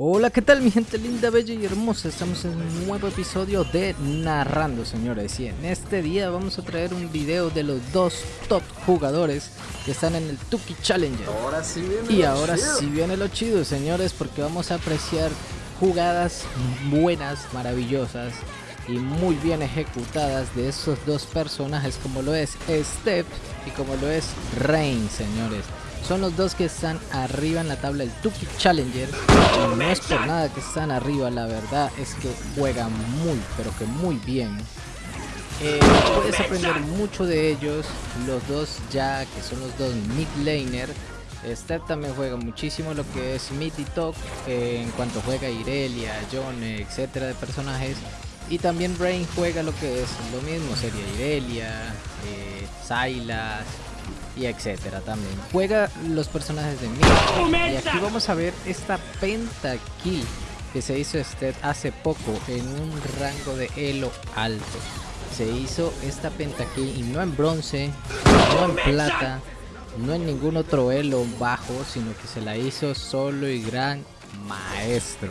Hola, ¿qué tal mi gente linda, bella y hermosa? Estamos en un nuevo episodio de Narrando, señores. Y en este día vamos a traer un video de los dos top jugadores que están en el Tuki Challenger. Ahora sí viene Y lo ahora chido. sí viene lo chido, señores, porque vamos a apreciar jugadas buenas, maravillosas y muy bien ejecutadas de esos dos personajes como lo es Step y como lo es Rain, señores. Son los dos que están arriba en la tabla del Tuki Challenger. Y no es por nada que están arriba, la verdad es que juegan muy, pero que muy bien. Eh, puedes aprender mucho de ellos, los dos ya que son los dos mid laner. Step también juega muchísimo lo que es mid y top eh, en cuanto juega Irelia, John, etcétera de personajes. Y también Rain juega lo que es lo mismo, sería Irelia, eh, Sylas y etcétera también. Juega los personajes de mid. Y aquí vamos a ver esta pentakill que se hizo Step hace poco en un rango de elo alto se hizo esta pentakill y no en bronce, no en plata, no en ningún otro elo bajo, sino que se la hizo solo y gran maestro.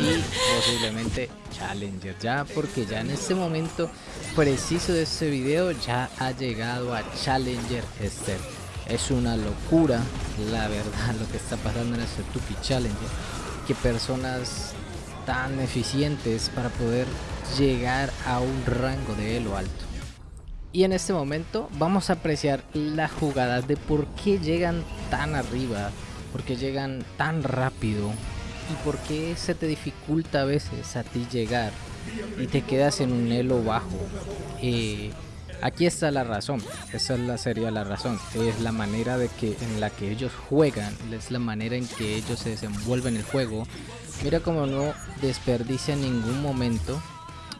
Y posiblemente challenger ya porque ya en este momento preciso de este video ya ha llegado a challenger este es una locura la verdad lo que está pasando en este Tupi Challenger que personas tan eficientes para poder llegar a un rango de elo alto. Y en este momento vamos a apreciar la jugada de por qué llegan tan arriba, por qué llegan tan rápido y por qué se te dificulta a veces a ti llegar y te quedas en un elo bajo. Eh, aquí está la razón, esa es la, sería la razón, es la manera de que en la que ellos juegan, es la manera en que ellos se desenvuelven el juego. Mira como no desperdicia ningún momento.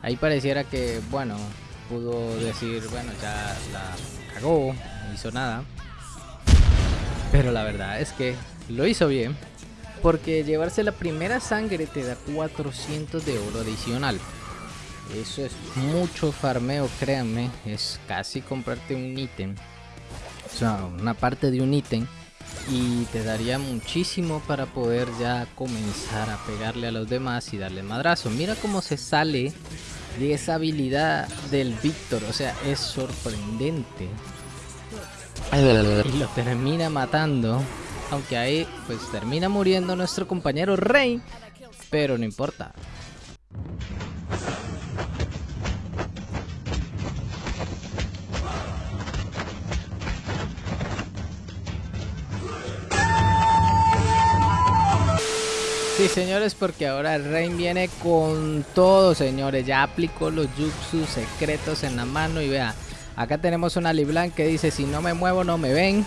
Ahí pareciera que, bueno, pudo decir, bueno, ya la cagó, no hizo nada. Pero la verdad es que lo hizo bien. Porque llevarse la primera sangre te da 400 de oro adicional. Eso es mucho farmeo, créanme. Es casi comprarte un ítem. O sea, una parte de un ítem. Y te daría muchísimo para poder ya comenzar a pegarle a los demás y darle madrazo. Mira cómo se sale de esa habilidad del Víctor. O sea, es sorprendente. Y lo termina matando. Aunque ahí pues termina muriendo nuestro compañero Rey. Pero no importa. Sí, señores, porque ahora Rain viene con todo, señores. Ya aplicó los jutsu secretos en la mano y vea, acá tenemos una Liblan que dice, si no me muevo no me ven.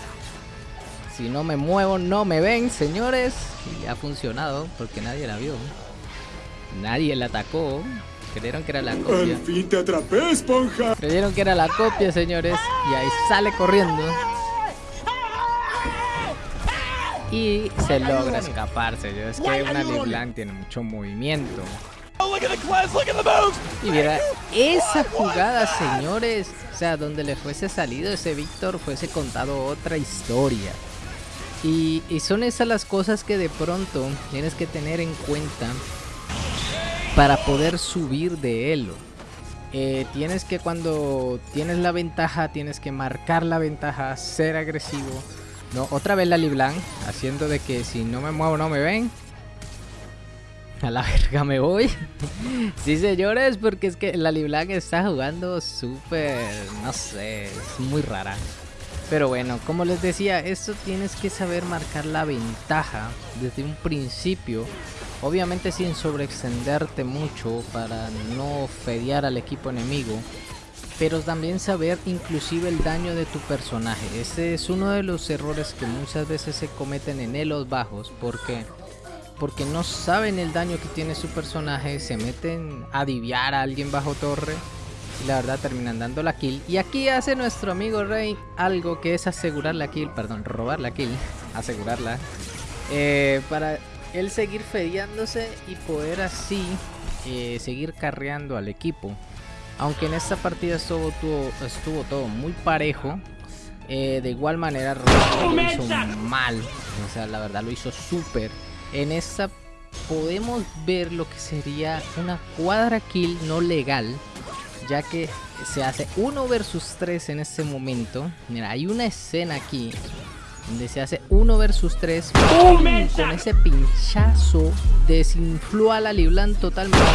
Si no me muevo no me ven, señores. Y ha funcionado porque nadie la vio. Nadie la atacó. Creyeron que era la copia. Al fin te atrapé, esponja. Creyeron que era la copia, señores. Y ahí sale corriendo. Y se logra escaparse. Es que una Leblanc tiene mucho movimiento. Y mira, esa jugada, señores. O sea, donde le fuese salido ese Víctor, fuese contado otra historia. Y, son esas las cosas que de pronto tienes que tener en cuenta para poder subir de elo. Eh, tienes que cuando tienes la ventaja, tienes que marcar la ventaja, ser agresivo. No, otra vez la Liblan, haciendo de que si no me muevo no me ven. A la verga me voy. sí, señores, porque es que la Liblan está jugando súper, no sé, es muy rara. Pero bueno, como les decía, esto tienes que saber marcar la ventaja desde un principio. Obviamente sin sobreextenderte mucho para no fedear al equipo enemigo. Pero también saber inclusive el daño de tu personaje. Ese es uno de los errores que muchas veces se cometen en elos bajos. Porque, porque no saben el daño que tiene su personaje. Se meten a diviar a alguien bajo torre. La verdad terminan dando la kill. Y aquí hace nuestro amigo Rey algo que es asegurar la kill. Perdón, robar la kill. Asegurarla. Eh, para él seguir fedeándose y poder así eh, seguir carreando al equipo. Aunque en esta partida estuvo, estuvo todo muy parejo, eh, de igual manera lo hizo mal. O sea, la verdad lo hizo súper. En esta podemos ver lo que sería una cuadra kill no legal. Ya que se hace 1 versus 3 en este momento. Mira, hay una escena aquí donde se hace 1 versus 3. Con ese pinchazo desinfló a la Liblan totalmente.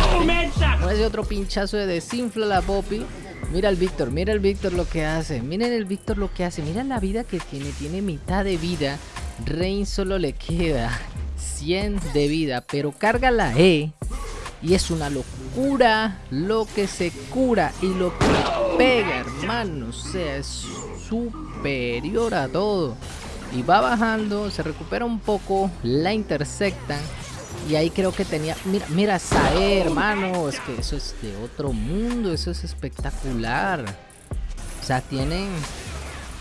Con ese otro pinchazo de desinfla a la Poppy. Mira el Víctor, mira el Víctor lo que hace. Miren el Víctor lo que hace. Mira la vida que tiene. Tiene mitad de vida. Rain solo le queda 100 de vida. Pero carga la E. Y es una locura lo que se cura y lo que pega, hermano. O sea, es superior a todo. Y va bajando, se recupera un poco, la intersectan. Y ahí creo que tenía... Mira, mira, Sae, hermano. Es que eso es de otro mundo. Eso es espectacular. O sea, tienen...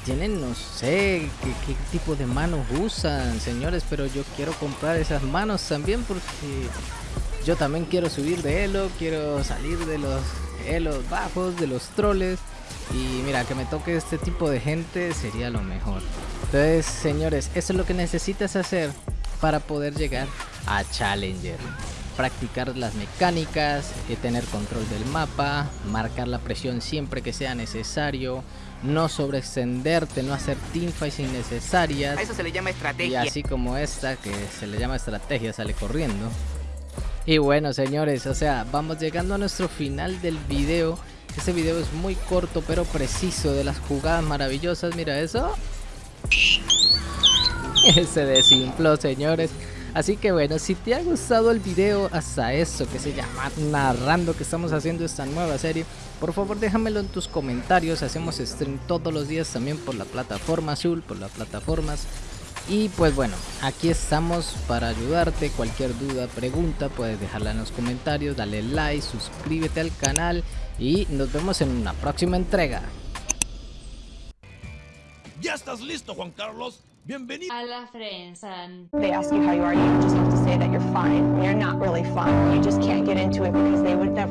Tienen, no sé, qué, tipo de manos usan, señores. Pero yo quiero comprar esas manos también porque... Yo también quiero subir de elo. Quiero salir de los elos bajos, de los troles. Y mira, que me toque este tipo de gente sería lo mejor. Entonces, señores, eso es lo que necesitas hacer para poder llegar a Challenger. Practicar las mecánicas, eh, tener control del mapa, marcar la presión siempre que sea necesario, no sobreextenderte, no hacer teamfights innecesarias. eso se le llama estrategia. Y así como esta, que se le llama estrategia, sale corriendo. Y bueno, señores, o sea, vamos llegando a nuestro final del video. Este video es muy corto pero preciso de las jugadas maravillosas. Mira eso. Se desinfló, señores. Así que bueno, si te ha gustado el video hasta eso que se llama narrando que estamos haciendo esta nueva serie, por favor déjamelo en tus comentarios. Hacemos stream todos los días también por la plataforma azul, por las plataformas. Y pues bueno, aquí estamos para ayudarte. Cualquier duda, pregunta, puedes dejarla en los comentarios. Dale like, suscríbete al canal y nos vemos en una próxima entrega. ¿Ya estás listo, Juan Carlos? Bienvenido a la Frensan. They ask you how you are, you just have to say that you're fine. You're not really fine. You just can't get into it because they would never